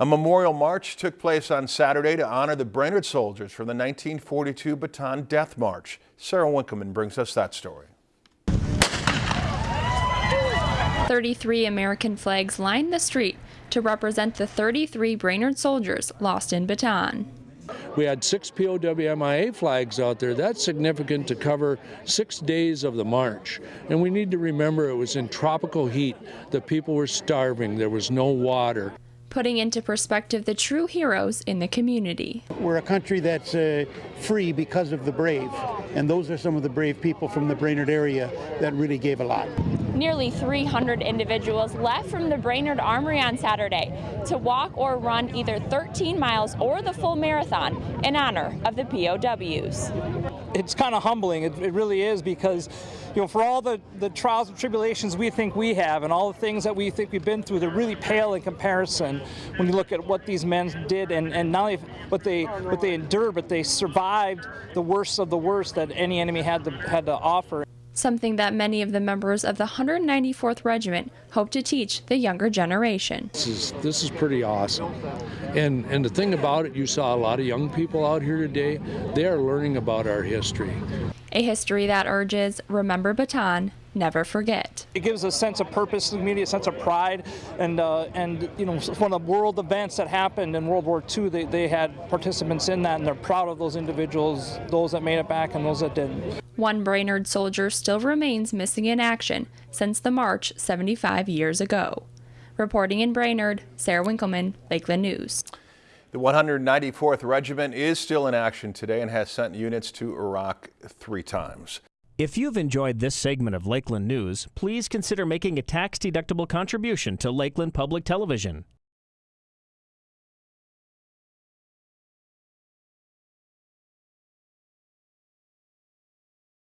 A memorial march took place on Saturday to honor the Brainerd soldiers from the 1942 Bataan Death March. Sarah Winkleman brings us that story. 33 American flags lined the street to represent the 33 Brainerd soldiers lost in Bataan. We had six POWMIA flags out there. That's significant to cover six days of the march. And we need to remember it was in tropical heat. The people were starving. There was no water putting into perspective the true heroes in the community. We're a country that's uh, free because of the brave, and those are some of the brave people from the Brainerd area that really gave a lot. Nearly 300 individuals left from the Brainerd Armory on Saturday to walk or run either 13 miles or the full marathon in honor of the POWs. It's kind of humbling, it, it really is, because you know, for all the, the trials and tribulations we think we have and all the things that we think we've been through, they're really pale in comparison when you look at what these men did and, and not only what they what they endured, but they survived the worst of the worst that any enemy had to had to offer. Something that many of the members of the 194th Regiment hope to teach the younger generation. This is this is pretty awesome. And and the thing about it, you saw a lot of young people out here today. They are learning about our history. A history that urges remember Bataan, never forget. It gives a sense of purpose, immediate sense of pride, and uh, and you know one of the world events that happened in World War II, they, they had participants in that, and they're proud of those individuals, those that made it back and those that didn't. One Brainerd soldier still remains missing in action since the march 75 years ago. Reporting in Brainerd, Sarah Winkleman, Lakeland News. The 194th Regiment is still in action today and has sent units to Iraq three times. If you've enjoyed this segment of Lakeland News, please consider making a tax-deductible contribution to Lakeland Public Television.